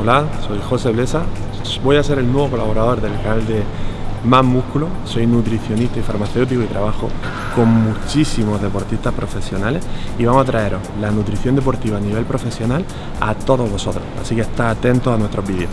Hola, soy José Blesa. Voy a ser el nuevo colaborador del canal de Más Músculo. Soy nutricionista y farmacéutico y trabajo con muchísimos deportistas profesionales y vamos a traeros la nutrición deportiva a nivel profesional a todos vosotros. Así que está atentos a nuestros vídeos.